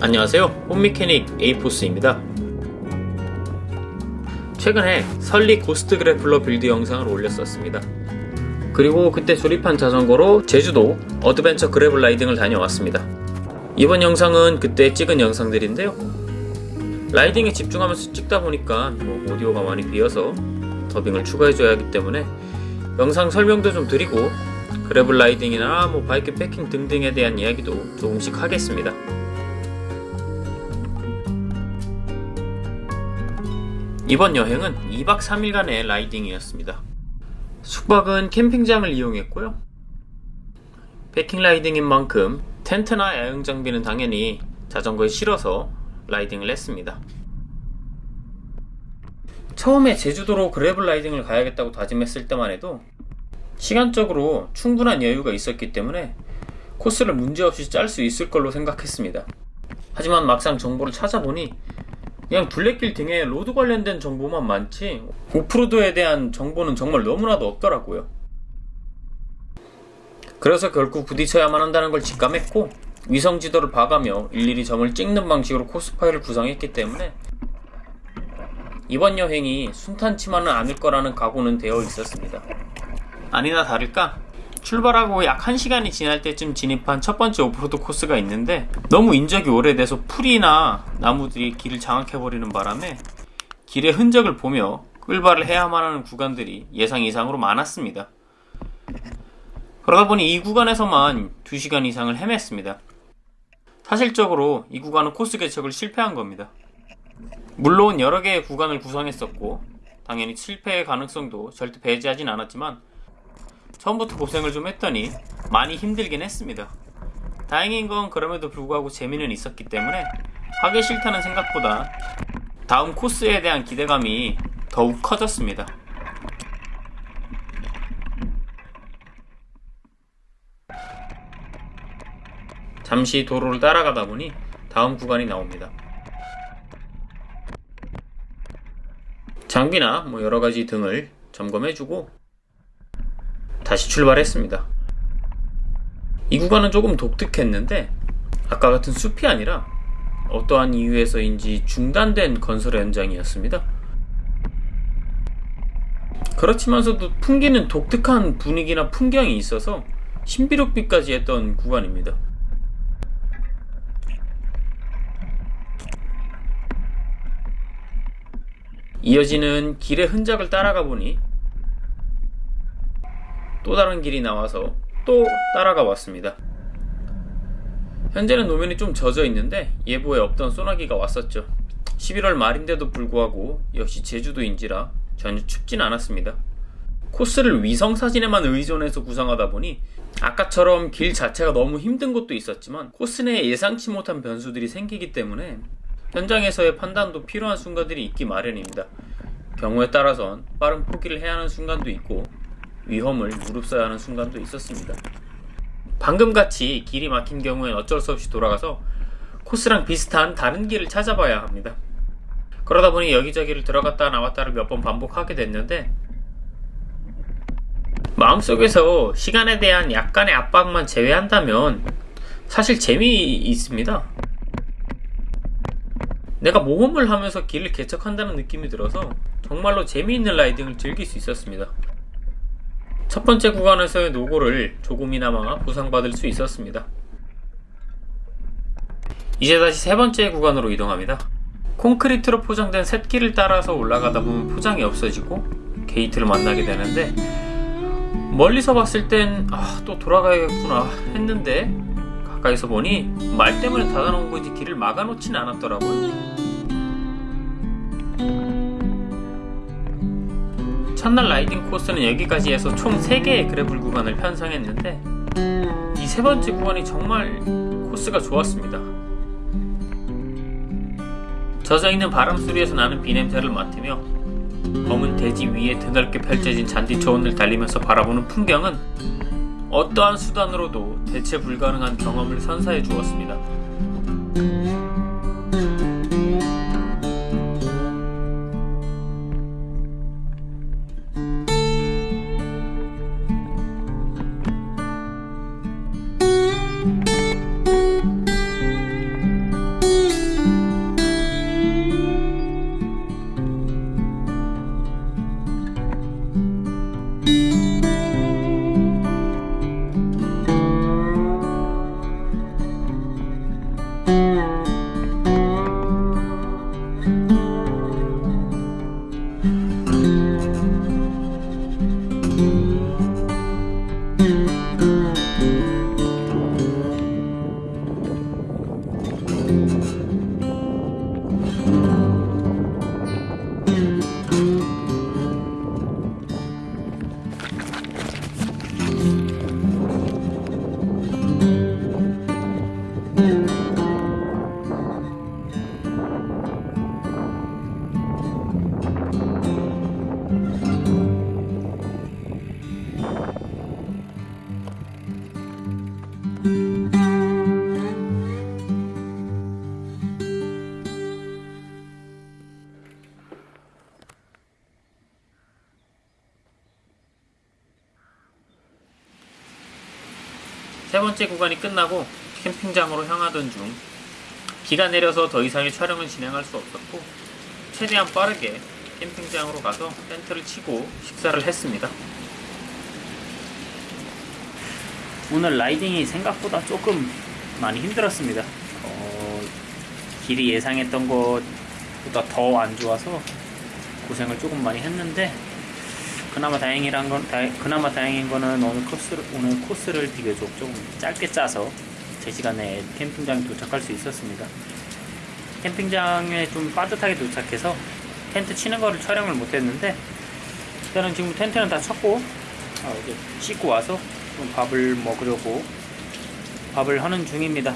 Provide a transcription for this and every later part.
안녕하세요. 홈미케닉 에이포스입니다. 최근에 설리 고스트 그래플러 build 영상을 올렸었습니다. 그리고 그때 조립한 자전거로 제주도 adventure gravel riding을 다녀왔습니다. 이번 영상은 그때 찍은 영상들인데요. riding에 집중하면서 찍다 보니까 뭐 오디오가 많이 비어서 더빙을 추가해줘야 하기 때문에 영상 설명도 좀 드리고 gravel riding이나 뭐 bikepacking 등등에 대한 이야기도 조금씩 하겠습니다 이번 여행은 2박 3일간의 라이딩이었습니다. 숙박은 캠핑장을 이용했고요. 패킹 라이딩인 만큼 텐트나 야영 장비는 당연히 자전거에 실어서 라이딩을 했습니다. 처음에 제주도로 그래블 라이딩을 가야겠다고 다짐했을 때만 해도 시간적으로 충분한 여유가 있었기 때문에 코스를 문제없이 짤 수 있을 걸로 생각했습니다. 하지만 막상 정보를 찾아보니 그냥 둘레길 등에 road 관련된 정보만 많지 off-road에 대한 정보는 정말 너무나도 없더라고요. 그래서 결국 부딪혀야만 한다는 걸 직감했고 위성 지도를 봐가며 일일이 점을 찍는 방식으로 코스 파일을 구성했기 때문에 이번 여행이 순탄치만은 않을 거라는 각오는 되어 있었습니다. 아니나 다를까 출발하고 약 1시간이 지날 때쯤 진입한 첫 번째 오프로드 코스가 있는데 너무 인적이 오래돼서 풀이나 나무들이 길을 장악해버리는 바람에 길의 흔적을 보며 끌발을 해야만 하는 구간들이 예상 이상으로 많았습니다. 그러다 보니 이 구간에서만 2시간 이상을 헤맸습니다. 사실적으로 이 구간은 코스 개척을 실패한 겁니다. 물론 여러 개의 구간을 구성했었고 당연히 실패의 가능성도 절대 배제하진 않았지만 처음부터 고생을 좀 했더니 많이 힘들긴 했습니다. 다행인 건 그럼에도 불구하고 재미는 있었기 때문에 하기 싫다는 생각보다 다음 코스에 대한 기대감이 더욱 커졌습니다. 잠시 도로를 따라가다 보니 다음 구간이 나옵니다. 장비나 뭐 여러가지 등을 점검해주고 다시 출발했습니다. 이 구간은 조금 독특했는데 아까 같은 숲이 아니라 어떠한 이유에서인지 중단된 건설 현장이었습니다. 그렇지만서도 풍기는 독특한 분위기나 풍경이 있어서 신비롭기까지 했던 구간입니다. 이어지는 길의 흔적을 따라가 보니 또 다른 길이 나와서 또 따라가 왔습니다. 현재는 노면이 좀 젖어 있는데 예보에 없던 소나기가 왔었죠. 11월 말인데도 불구하고 역시 제주도인지라 전혀 춥진 않았습니다. 코스를 위성 사진에만 의존해서 구성하다 보니 아까처럼 길 자체가 너무 힘든 곳도 있었지만 코스 내에 예상치 못한 변수들이 생기기 때문에 현장에서의 판단도 필요한 순간들이 있기 마련입니다. 경우에 따라선 빠른 포기를 해야 하는 순간도 있고 위험을 무릅써야 하는 순간도 있었습니다. 방금같이 길이 막힌 경우엔 어쩔 수 없이 돌아가서 코스랑 비슷한 다른 길을 찾아봐야 합니다. 그러다 보니 여기저기를 들어갔다 나왔다를 몇 번 반복하게 됐는데 마음속에서 시간에 대한 약간의 압박만 제외한다면 사실 재미있습니다. 내가 모험을 하면서 길을 개척한다는 느낌이 들어서 정말로 재미있는 라이딩을 즐길 수 있었습니다. 첫 번째 구간에서의 노고를 조금이나마 보상받을 수 있었습니다. 이제 다시 세 번째 구간으로 이동합니다. 콘크리트로 포장된 샛길을 따라서 올라가다 보면 포장이 없어지고 게이트를 만나게 되는데 멀리서 봤을 땐 아, 또 돌아가야겠구나 했는데 가까이서 보니 말 때문에 닫아놓은 거지 길을 막아놓진 않았더라고요. 첫날 라이딩 코스는 여기까지 해서 총 3개의 그래블 구간을 편성했는데 이 세 번째 구간이 정말 코스가 좋았습니다. 젖어있는 바람 소리에서 나는 비냄새를 맡으며 검은 대지 위에 드넓게 펼쳐진 잔디 초원을 달리면서 바라보는 풍경은 어떠한 수단으로도 대체 불가능한 경험을 선사해 주었습니다. 번째 구간이 끝나고 캠핑장으로 향하던 중 비가 내려서 더 이상의 촬영은 진행할 수 없었고 최대한 빠르게 캠핑장으로 가서 텐트를 치고 식사를 했습니다. 오늘 라이딩이 생각보다 조금 많이 힘들었습니다. 어, 길이 예상했던 것보다 더 안 좋아서 고생을 조금 많이 했는데 그나마 다행이란 건 다, 그나마 다행인 거는 오늘 코스를 오늘 코스를 비교적 좀 짧게 짜서 제 시간에 캠핑장에 도착할 수 있었습니다. 캠핑장에 좀 빠듯하게 도착해서 텐트 치는 거를 촬영을 못했는데 일단은 지금 텐트는 다 쳤고 아, 이제 씻고 와서 좀 밥을 먹으려고 밥을 하는 중입니다.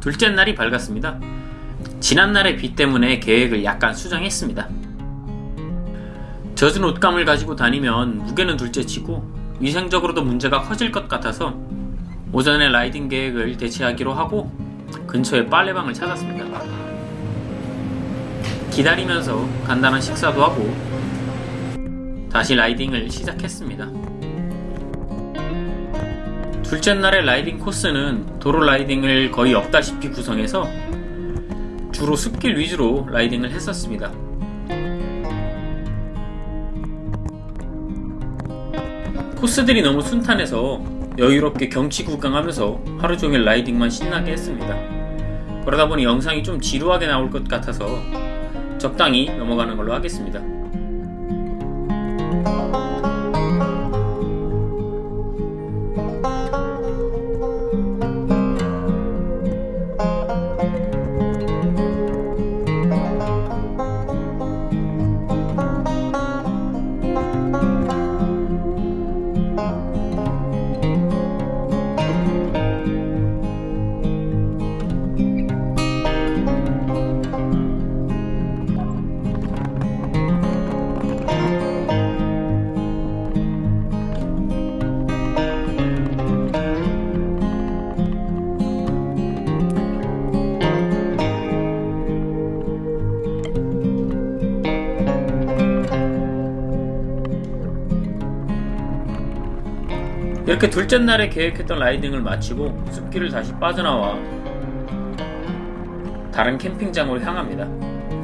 둘째 날이 밝았습니다. 지난날의 비 때문에 계획을 약간 수정했습니다. 젖은 옷감을 가지고 다니면 무게는 둘째치고 위생적으로도 문제가 커질 것 같아서 오전에 라이딩 계획을 대체하기로 하고 근처에 빨래방을 찾았습니다. 기다리면서 간단한 식사도 하고 다시 라이딩을 시작했습니다. 둘째 날의 라이딩 코스는 도로 라이딩을 거의 없다시피 구성해서 주로 숲길 위주로 라이딩을 했었습니다. 코스들이 너무 순탄해서 여유롭게 경치 구경하면서 하루 종일 라이딩만 신나게 했습니다. 그러다 보니 영상이 좀 지루하게 나올 것 같아서 적당히 넘어가는 걸로 하겠습니다. 이렇게 둘째 날에 계획했던 라이딩을 마치고 숲길을 다시 빠져나와 다른 캠핑장으로 향합니다.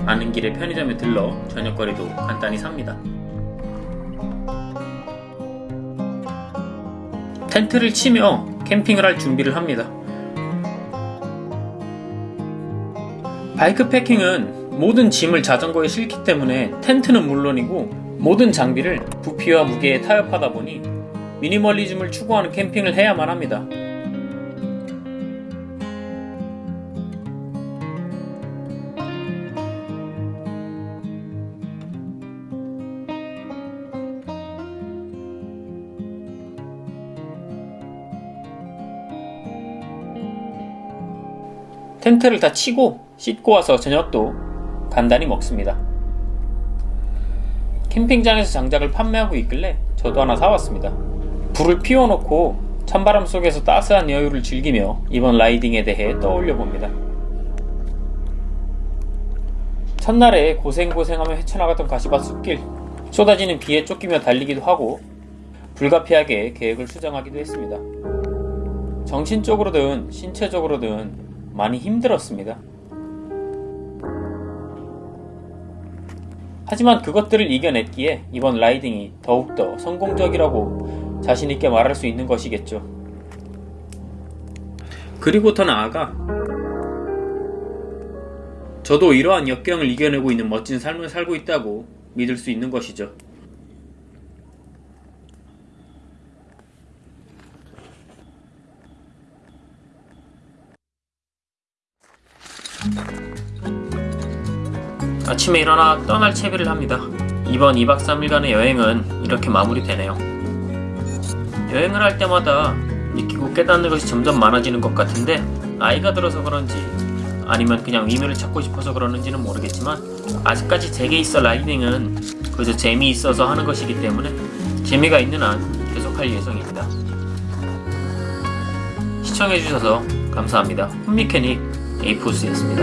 가는 길에 편의점에 들러 저녁거리도 간단히 삽니다. 텐트를 치며 캠핑을 할 준비를 합니다. 바이크 패킹은 모든 짐을 자전거에 싣기 때문에 텐트는 물론이고 모든 장비를 부피와 무게에 타협하다 보니 미니멀리즘을 추구하는 캠핑을 해야만 합니다. 텐트를 다 치고 씻고 와서 저녁도 간단히 먹습니다. 캠핑장에서 장작을 판매하고 있길래 저도 하나 사왔습니다. 불을 피워놓고 찬바람 속에서 따스한 여유를 즐기며 이번 라이딩에 대해 떠올려 봅니다. 첫날에 고생고생하며 헤쳐나갔던 가시밭 숲길, 쏟아지는 비에 쫓기며 달리기도 하고 불가피하게 계획을 수정하기도 했습니다. 정신적으로든 신체적으로든 많이 힘들었습니다. 하지만 그것들을 이겨냈기에 이번 라이딩이 더욱더 성공적이라고 자신있게 말할 수 있는 것이겠죠. 그리고 더 나아가 저도 이러한 역경을 이겨내고 있는 멋진 삶을 살고 있다고 믿을 수 있는 것이죠. 아침에 일어나 떠날 채비를 합니다. 이번 2박 3일간의 여행은 이렇게 마무리되네요. 여행을 할 때마다 느끼고 깨닫는 것이 점점 많아지는 것 같은데 나이가 들어서 그런지 아니면 그냥 의미를 찾고 싶어서 그러는지는 모르겠지만 아직까지 제게 있어 라이딩은 그저 재미있어서 하는 것이기 때문에 재미가 있는 한 계속할 예정입니다. 시청해주셔서 감사합니다. 홈미케닉 에이포스였습니다.